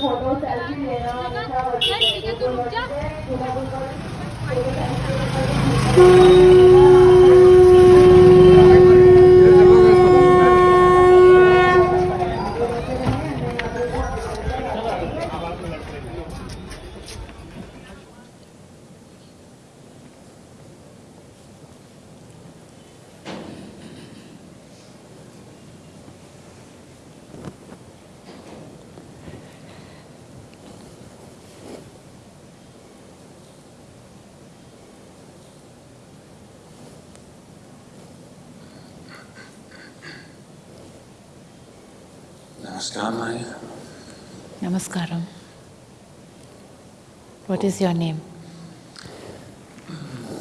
Photo selfie ले रहा हूँ Namaskar. Namaskaram. What is your name?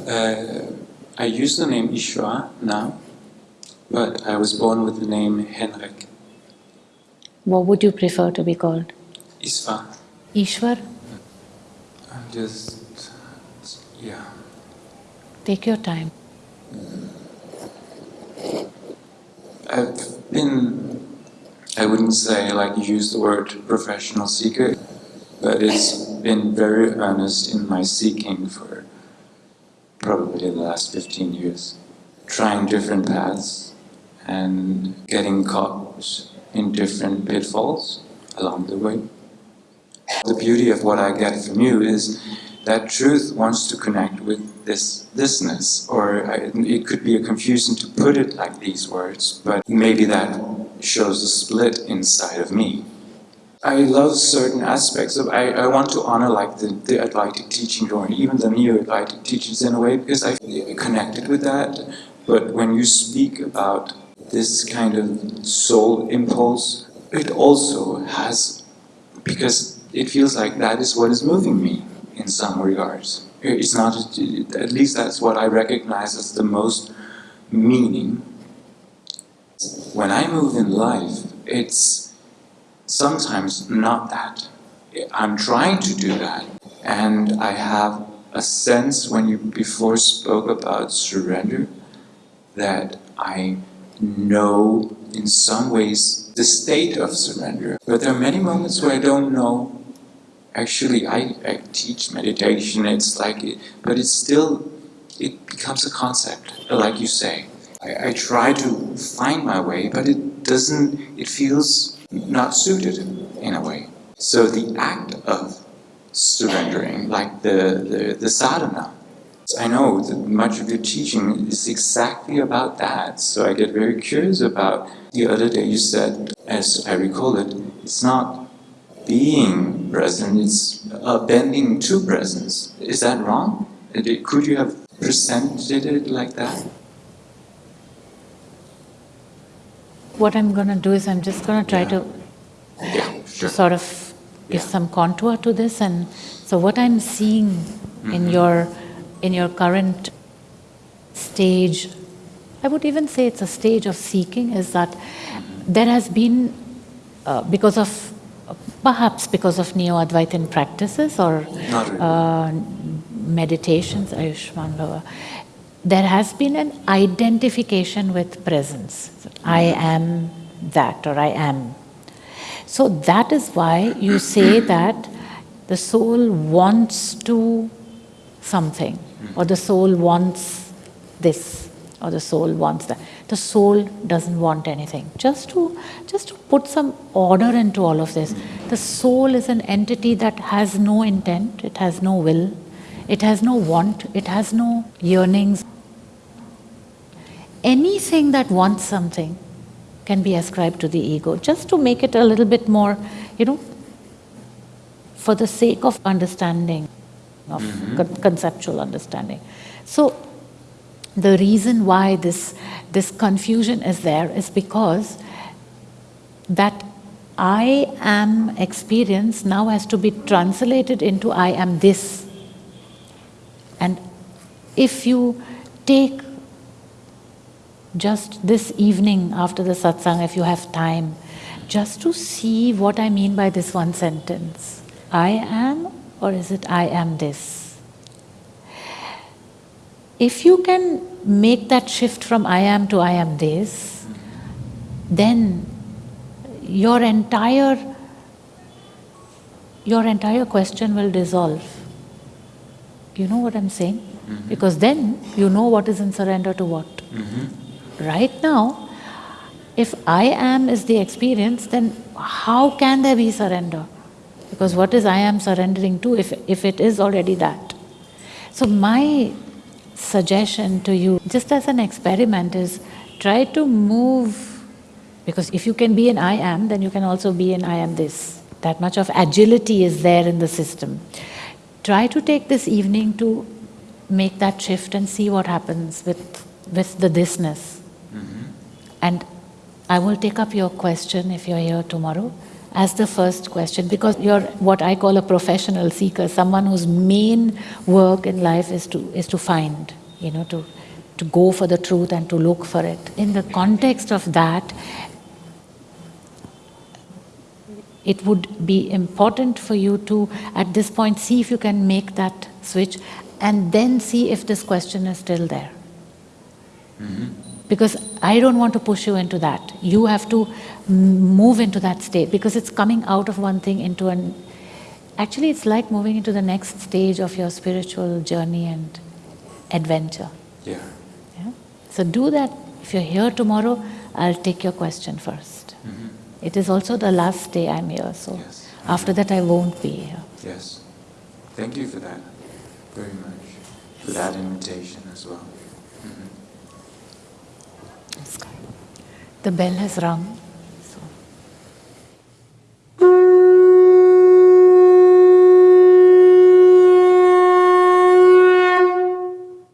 Uh, I use the name Ishwa now, but I was born with the name Henrik What would you prefer to be called? Isva. Ishwar? I'm just, yeah. Take your time. I've been, I wouldn't say like use the word professional seeker, but it's been very earnest in my seeking for probably the last 15 years. Trying different paths and getting caught in different pitfalls along the way. The beauty of what I get from you is that truth wants to connect with this thisness, or I, it could be a confusion to put it like these words, but maybe that shows a split inside of me. I love certain aspects of I, I want to honor like the, the Advaitic teaching or even the neo-Advaitic teachings in a way because I feel connected with that. But when you speak about this kind of soul impulse, it also has because it feels like that is what is moving me in some regards. It's not, at least that's what I recognize as the most meaning. When I move in life, it's sometimes not that. I'm trying to do that. And I have a sense when you before spoke about surrender that I know in some ways the state of surrender. But there are many moments where I don't know. Actually, I, I teach meditation, it's like, it, but it's still, it becomes a concept, like you say. I, I try to find my way, but it doesn't, it feels not suited in a way. So the act of surrendering, like the, the, the sadhana, I know that much of your teaching is exactly about that, so I get very curious about the other day you said, as I recall it, it's not being present, it's bending to presence. Is that wrong? Could you have presented it like that? What I'm going to do is I'm just going to try Yeah. to, Yeah, sure. sort of give Yeah. some contour to this. And so, what I'm seeing in Mhm. your in your current stage, I would even say it's a stage of seeking, is that there has been, uh, because of perhaps because of neo Advaitin practices or really. uh, meditations, Ayushman Bhava, there has been an identification with presence. I am that or I am. So that is why you say that the soul wants to something, or the soul wants this, or the soul wants that. The soul doesn't want anything. Just to just to put some order into all of this. The soul is an entity that has no intent, it has no will, it has no want, it has no yearnings. Anything that wants something can be ascribed to the ego, just to make it a little bit more, you know, for the sake of understanding, of mm-hmm. con- conceptual understanding. So, the reason why this, this confusion is there is because that I am experience now has to be translated into I am this. And if you take just this evening after the satsang, if you have time, just to see what I mean by this one sentence I am, or is it I am this? If you can make that shift from I am to I am this, then your entire your entire question will dissolve. You know what I'm saying? Because then you know what is in surrender to what. Right now, if I am is the experience, then how can there be surrender? Because what is I am surrendering to if, if it is already that? So, my suggestion to you, just as an experiment, is try to move, because if you can be an I am, then you can also be an I am this. That much of agility is there in the system. Try to take this evening to make that shift and see what happens with, with the thisness. Mm-hmm. And I will take up your question if you're here tomorrow as the first question because you're what I call a professional seeker, someone whose main work in life is to is to find, you know, to to go for the truth and to look for it. In the context of that, it would be important for you to at this point see if you can make that switch and then see if this question is still there. Because I don't want to push you into that. You have to move into that state because it's coming out of one thing into an. Actually, it's like moving into the next stage of your spiritual journey and adventure. Yeah. Yeah? So do that. If you're here tomorrow, I'll take your question 1st It is also the last day I'm here, so Yes. after that I won't be here. Yes. Thank you for that very much. For that invitation as well. Mm-hmm. The bell has rung.